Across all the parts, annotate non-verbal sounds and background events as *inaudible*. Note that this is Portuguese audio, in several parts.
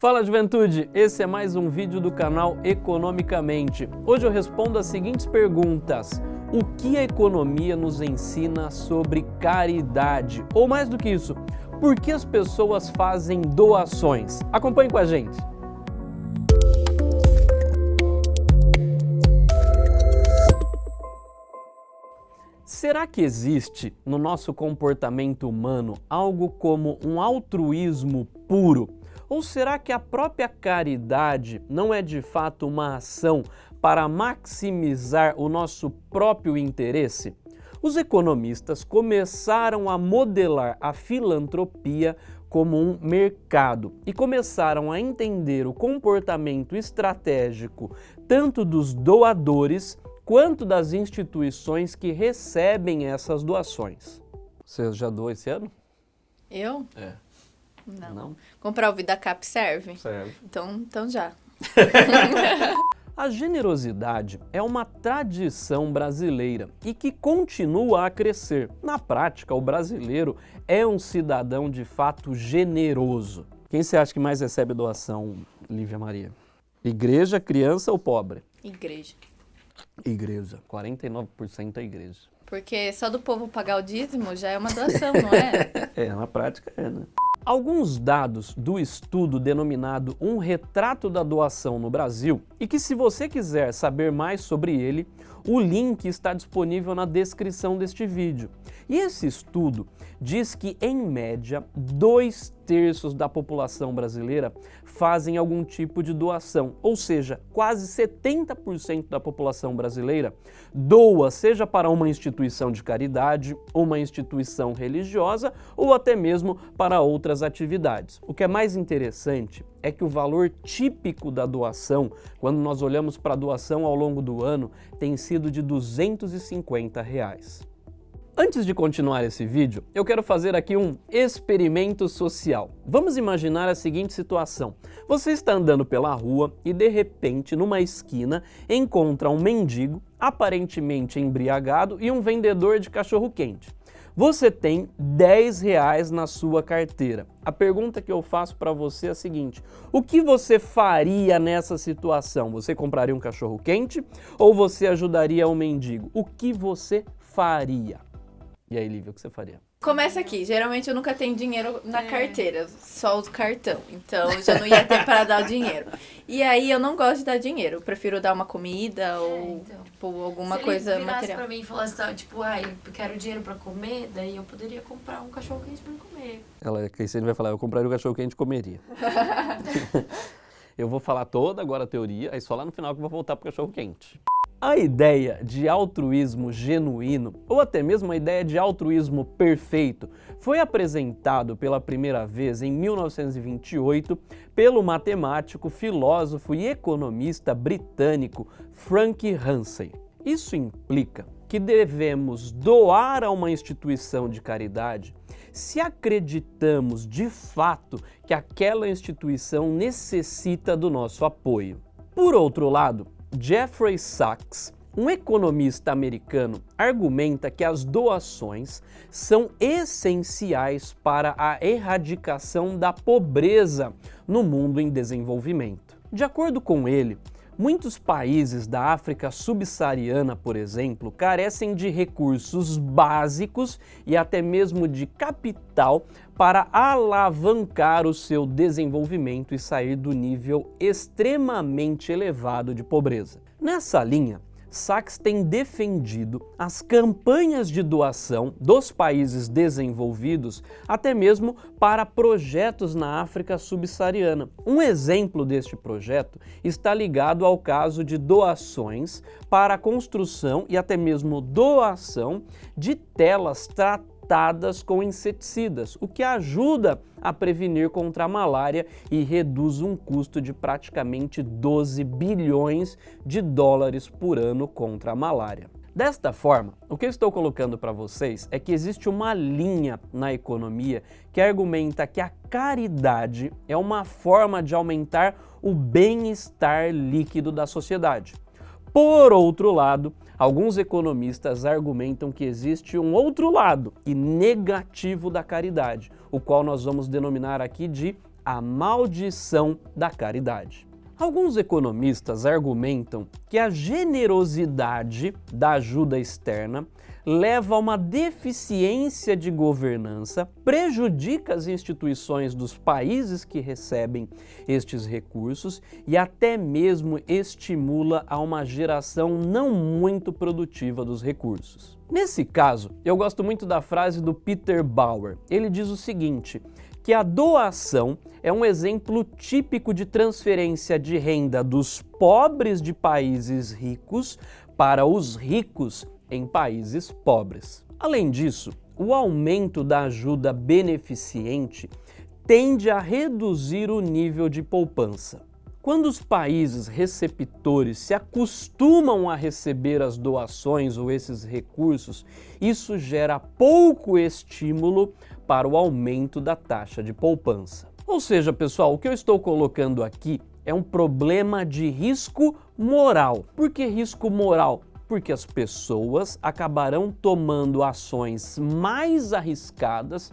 Fala juventude, esse é mais um vídeo do canal Economicamente. Hoje eu respondo as seguintes perguntas. O que a economia nos ensina sobre caridade? Ou mais do que isso, por que as pessoas fazem doações? Acompanhe com a gente. Será que existe no nosso comportamento humano algo como um altruísmo puro? Ou será que a própria caridade não é de fato uma ação para maximizar o nosso próprio interesse? Os economistas começaram a modelar a filantropia como um mercado e começaram a entender o comportamento estratégico tanto dos doadores quanto das instituições que recebem essas doações. Você já doou esse ano? Eu? É. Não. Não? Comprar o VidaCap serve? Serve. Então, então já. *laughs* A generosidade é uma tradição brasileira e que continua a crescer. Na prática, o brasileiro é um cidadão de fato generoso. Quem você acha que mais recebe doação, Lívia Maria? Igreja, criança ou pobre? Igreja. Igreja. 49% é igreja. Porque só do povo pagar o dízimo já é uma doação, não é? *laughs* É, na prática é, né? Alguns dados do estudo denominado Um Retrato da Doação no Brasil e que se você quiser saber mais sobre ele, o link está disponível na descrição deste vídeo. E esse estudo diz que, em média, dois terços da população brasileira fazem algum tipo de doação, ou seja, quase 70% da população brasileira doa, seja para uma instituição de caridade, uma instituição religiosa ou até mesmo para outras atividades. O que é mais interessante é que o valor típico da doação, quando nós olhamos para a doação ao longo do ano, tem sido de 250 reais. Antes de continuar esse vídeo, eu quero fazer aqui um experimento social. Vamos imaginar a seguinte situação. Você está andando pela rua e de repente, numa esquina, encontra um mendigo, aparentemente embriagado, e um vendedor de cachorro-quente. Você tem 10 reais na sua carteira. A pergunta que eu faço para você é a seguinte, o que você faria nessa situação? Você compraria um cachorro quente ou você ajudaria o mendigo? O que você faria? E aí, Lívia, o que você faria? Começa aqui. Geralmente eu nunca tenho dinheiro na carteira, só uso cartão. Então eu já não ia ter para dar o dinheiro. E aí eu não gosto de dar dinheiro. Eu prefiro dar uma comida ou então. tipo, alguma Se coisa ele material. pra mim e falasse, tá, tipo, ai, eu quero dinheiro pra comer, daí eu poderia comprar um cachorro quente pra comer. Ela, que você vai falar, eu compraria o cachorro quente e comeria. *laughs* *laughs* eu vou falar toda agora a teoria, aí só lá no final que eu vou voltar pro cachorro quente. A ideia de altruísmo genuíno, ou até mesmo a ideia de altruísmo perfeito, foi apresentado pela primeira vez em 1928 pelo matemático, filósofo e economista britânico Frank Hansen. Isso implica que devemos doar a uma instituição de caridade se acreditamos de fato que aquela instituição necessita do nosso apoio. Por outro lado, Jeffrey Sachs, um economista americano, argumenta que as doações são essenciais para a erradicação da pobreza no mundo em desenvolvimento. De acordo com ele, Muitos países da África subsaariana, por exemplo, carecem de recursos básicos e até mesmo de capital para alavancar o seu desenvolvimento e sair do nível extremamente elevado de pobreza. Nessa linha, Sachs tem defendido as campanhas de doação dos países desenvolvidos até mesmo para projetos na África subsaariana. Um exemplo deste projeto está ligado ao caso de doações para a construção e até mesmo doação de telas tratadas tratadas com inseticidas, o que ajuda a prevenir contra a malária e reduz um custo de praticamente 12 bilhões de dólares por ano contra a malária. Desta forma, o que eu estou colocando para vocês é que existe uma linha na economia que argumenta que a caridade é uma forma de aumentar o bem-estar líquido da sociedade. Por outro lado, alguns economistas argumentam que existe um outro lado e negativo da caridade, o qual nós vamos denominar aqui de a maldição da caridade. Alguns economistas argumentam que a generosidade da ajuda externa leva a uma deficiência de governança, prejudica as instituições dos países que recebem estes recursos e até mesmo estimula a uma geração não muito produtiva dos recursos. Nesse caso, eu gosto muito da frase do Peter Bauer. Ele diz o seguinte, que a doação é um exemplo típico de transferência de renda dos pobres de países ricos para os ricos em países pobres. Além disso, o aumento da ajuda beneficente tende a reduzir o nível de poupança. Quando os países receptores se acostumam a receber as doações ou esses recursos, isso gera pouco estímulo para o aumento da taxa de poupança. Ou seja, pessoal, o que eu estou colocando aqui é um problema de risco moral. Por que risco moral? Porque as pessoas acabarão tomando ações mais arriscadas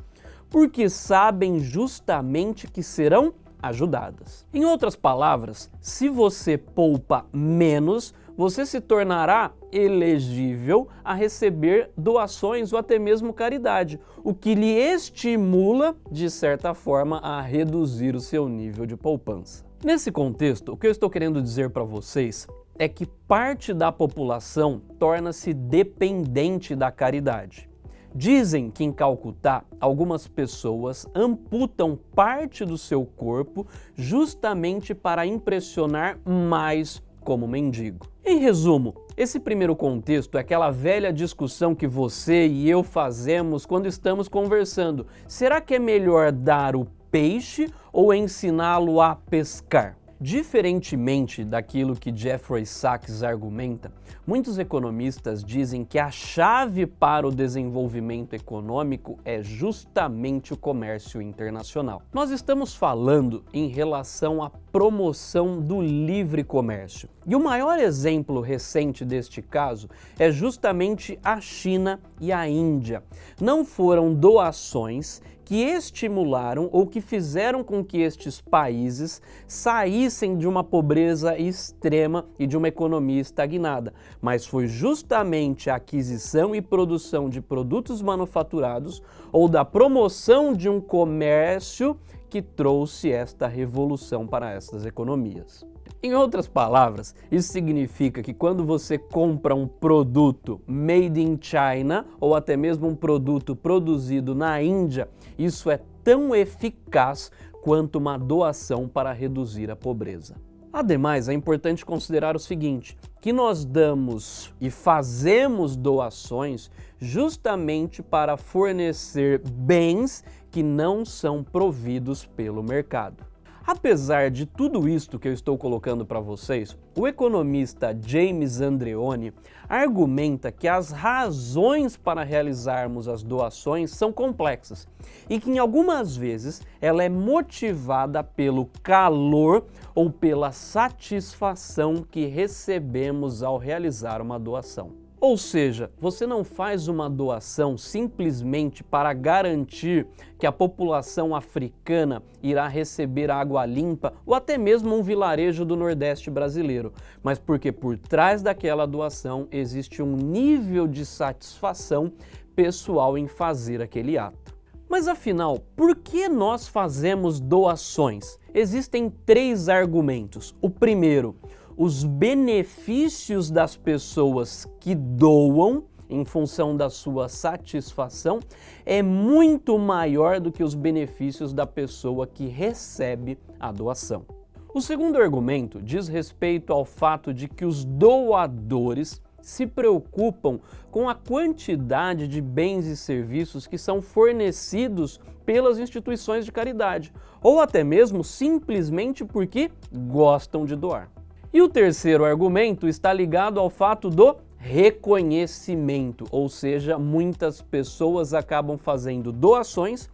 porque sabem justamente que serão ajudadas. Em outras palavras, se você poupa menos, você se tornará elegível a receber doações ou até mesmo caridade, o que lhe estimula, de certa forma, a reduzir o seu nível de poupança. Nesse contexto, o que eu estou querendo dizer para vocês é que parte da população torna-se dependente da caridade. Dizem que em Calcutá, algumas pessoas amputam parte do seu corpo justamente para impressionar mais como mendigo. Em resumo, esse primeiro contexto é aquela velha discussão que você e eu fazemos quando estamos conversando. Será que é melhor dar o peixe ou ensiná-lo a pescar? Diferentemente daquilo que Jeffrey Sachs argumenta, muitos economistas dizem que a chave para o desenvolvimento econômico é justamente o comércio internacional. Nós estamos falando em relação à promoção do livre comércio. E o maior exemplo recente deste caso é justamente a China e a Índia. Não foram doações que estimularam ou que fizeram com que estes países saíssem de uma pobreza extrema e de uma economia estagnada, mas foi justamente a aquisição e produção de produtos manufaturados ou da promoção de um comércio que trouxe esta revolução para essas economias. Em outras palavras, isso significa que quando você compra um produto made in China ou até mesmo um produto produzido na Índia, isso é tão eficaz quanto uma doação para reduzir a pobreza. Ademais, é importante considerar o seguinte, que nós damos e fazemos doações justamente para fornecer bens que não são providos pelo mercado. Apesar de tudo isto que eu estou colocando para vocês, o economista James Andreoni argumenta que as razões para realizarmos as doações são complexas e que em algumas vezes ela é motivada pelo calor ou pela satisfação que recebemos ao realizar uma doação. Ou seja, você não faz uma doação simplesmente para garantir que a população africana irá receber água limpa ou até mesmo um vilarejo do Nordeste brasileiro, mas porque por trás daquela doação existe um nível de satisfação pessoal em fazer aquele ato. Mas afinal, por que nós fazemos doações? Existem três argumentos. O primeiro, os benefícios das pessoas que doam em função da sua satisfação é muito maior do que os benefícios da pessoa que recebe a doação. O segundo argumento diz respeito ao fato de que os doadores se preocupam com a quantidade de bens e serviços que são fornecidos pelas instituições de caridade, ou até mesmo simplesmente porque gostam de doar. E o terceiro argumento está ligado ao fato do reconhecimento, ou seja, muitas pessoas acabam fazendo doações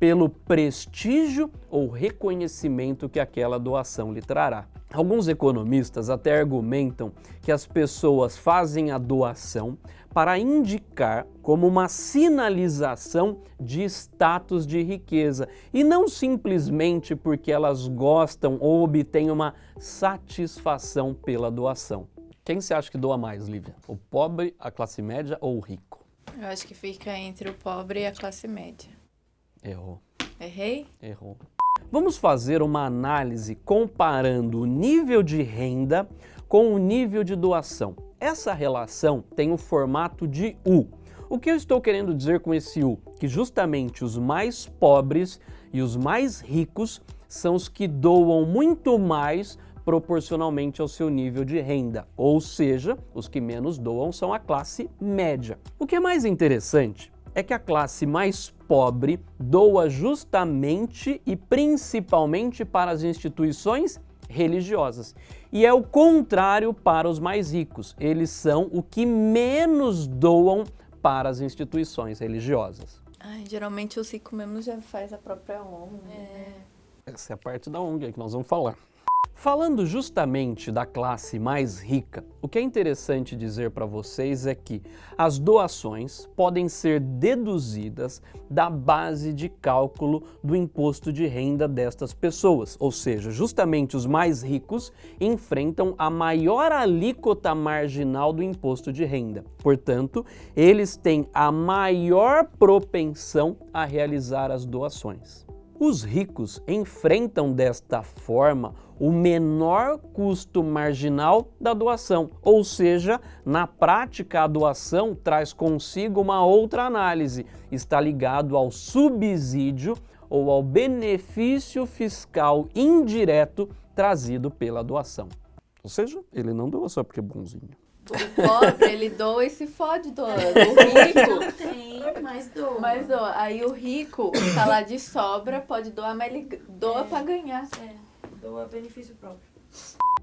pelo prestígio ou reconhecimento que aquela doação lhe trará. Alguns economistas até argumentam que as pessoas fazem a doação para indicar como uma sinalização de status de riqueza e não simplesmente porque elas gostam ou obtêm uma satisfação pela doação. Quem você acha que doa mais, Lívia? O pobre, a classe média ou o rico? Eu acho que fica entre o pobre e a classe média. Errou. Errei? Errou. Vamos fazer uma análise comparando o nível de renda com o nível de doação. Essa relação tem o formato de U. O que eu estou querendo dizer com esse U? Que justamente os mais pobres e os mais ricos são os que doam muito mais proporcionalmente ao seu nível de renda, ou seja, os que menos doam são a classe média. O que é mais interessante é que a classe mais pobre doa justamente e principalmente para as instituições religiosas. E é o contrário para os mais ricos. Eles são o que menos doam para as instituições religiosas. Ai, geralmente os ricos mesmo já faz a própria ONG. É. Né? Essa é a parte da ONG que nós vamos falar. Falando justamente da classe mais rica, o que é interessante dizer para vocês é que as doações podem ser deduzidas da base de cálculo do imposto de renda destas pessoas, ou seja, justamente os mais ricos enfrentam a maior alíquota marginal do imposto de renda. Portanto, eles têm a maior propensão a realizar as doações. Os ricos enfrentam desta forma o menor custo marginal da doação, ou seja, na prática a doação traz consigo uma outra análise, está ligado ao subsídio ou ao benefício fiscal indireto trazido pela doação. Ou seja, ele não doa só porque é bonzinho. O pobre, ele doa e se fode doando. O rico... Não *laughs* tem, mas doa. Mas doa. Aí o rico tá lá de sobra, pode doar, mas ele doa é, pra ganhar. É, doa benefício próprio.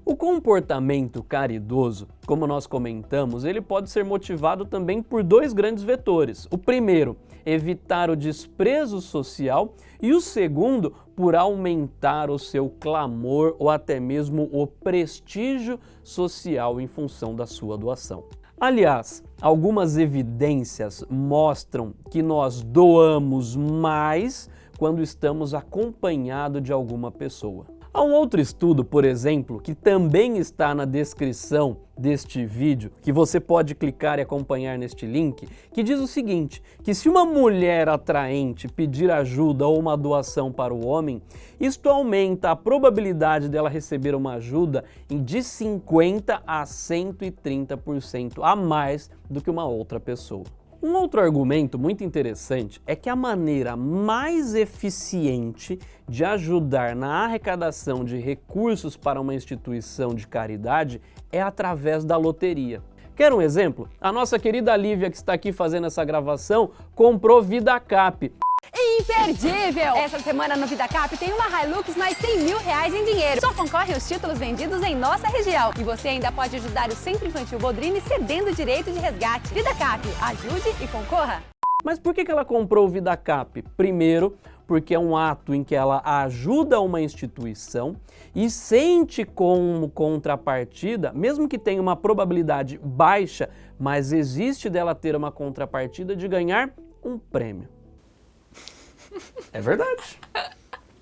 O comportamento caridoso, como nós comentamos, ele pode ser motivado também por dois grandes vetores. O primeiro, evitar o desprezo social e o segundo, por aumentar o seu clamor ou até mesmo o prestígio social em função da sua doação. Aliás, algumas evidências mostram que nós doamos mais quando estamos acompanhados de alguma pessoa. Há um outro estudo, por exemplo, que também está na descrição deste vídeo, que você pode clicar e acompanhar neste link, que diz o seguinte, que se uma mulher atraente pedir ajuda ou uma doação para o homem, isto aumenta a probabilidade dela receber uma ajuda de 50% a 130% a mais do que uma outra pessoa. Um outro argumento muito interessante é que a maneira mais eficiente de ajudar na arrecadação de recursos para uma instituição de caridade é através da loteria. Quer um exemplo? A nossa querida Lívia, que está aqui fazendo essa gravação, comprou Vida Cap imperdível! Essa semana no VidaCap tem uma Hilux mais 100 mil reais em dinheiro. Só concorre aos títulos vendidos em nossa região. E você ainda pode ajudar o Centro Infantil Bodrini cedendo o direito de resgate. VidaCap, ajude e concorra! Mas por que ela comprou o VidaCap? Primeiro, porque é um ato em que ela ajuda uma instituição e sente como contrapartida, mesmo que tenha uma probabilidade baixa, mas existe dela ter uma contrapartida de ganhar um prêmio. É verdade.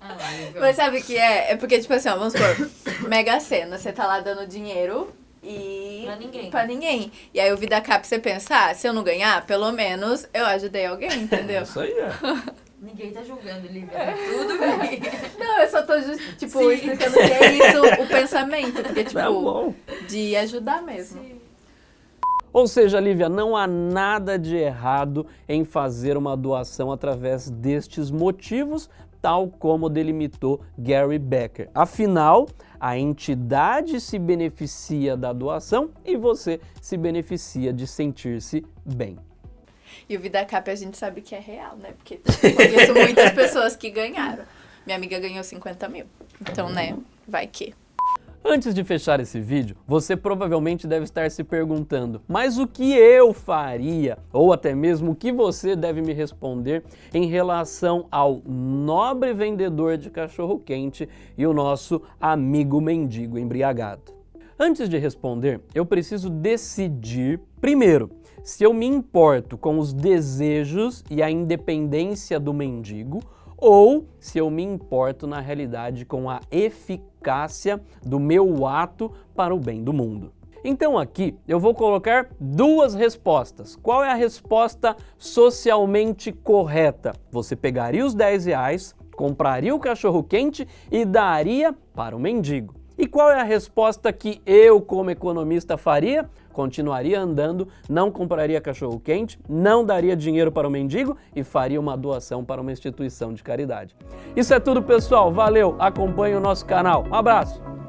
Ah, Mas sabe o que é? É porque, tipo assim, ó, vamos supor, *coughs* Mega Sena, você tá lá dando dinheiro e... Pra ninguém. Pra ninguém. E aí o Vida Cap você pensa, ah, se eu não ganhar, pelo menos eu ajudei alguém, entendeu? Isso aí é. *laughs* Ninguém tá julgando, Lívia. Tá tudo bem. *laughs* Não, eu só tô, tipo, Sim. explicando que é isso o pensamento. Porque, tipo, é de ajudar mesmo. Sim. Ou seja, Lívia, não há nada de errado em fazer uma doação através destes motivos, tal como delimitou Gary Becker. Afinal, a entidade se beneficia da doação e você se beneficia de sentir-se bem. E o Vida Cap a gente sabe que é real, né? Porque conheço muitas pessoas que ganharam. Minha amiga ganhou 50 mil. Então, né, vai que. Antes de fechar esse vídeo, você provavelmente deve estar se perguntando, mas o que eu faria, ou até mesmo o que você deve me responder em relação ao nobre vendedor de cachorro-quente e o nosso amigo mendigo embriagado? Antes de responder, eu preciso decidir, primeiro, se eu me importo com os desejos e a independência do mendigo ou se eu me importo na realidade com a eficácia do meu ato para o bem do mundo. Então aqui eu vou colocar duas respostas. Qual é a resposta socialmente correta? Você pegaria os 10 reais, compraria o cachorro quente e daria para o mendigo. E qual é a resposta que eu, como economista, faria? Continuaria andando, não compraria cachorro quente, não daria dinheiro para o mendigo e faria uma doação para uma instituição de caridade. Isso é tudo, pessoal. Valeu, acompanhe o nosso canal. Um abraço!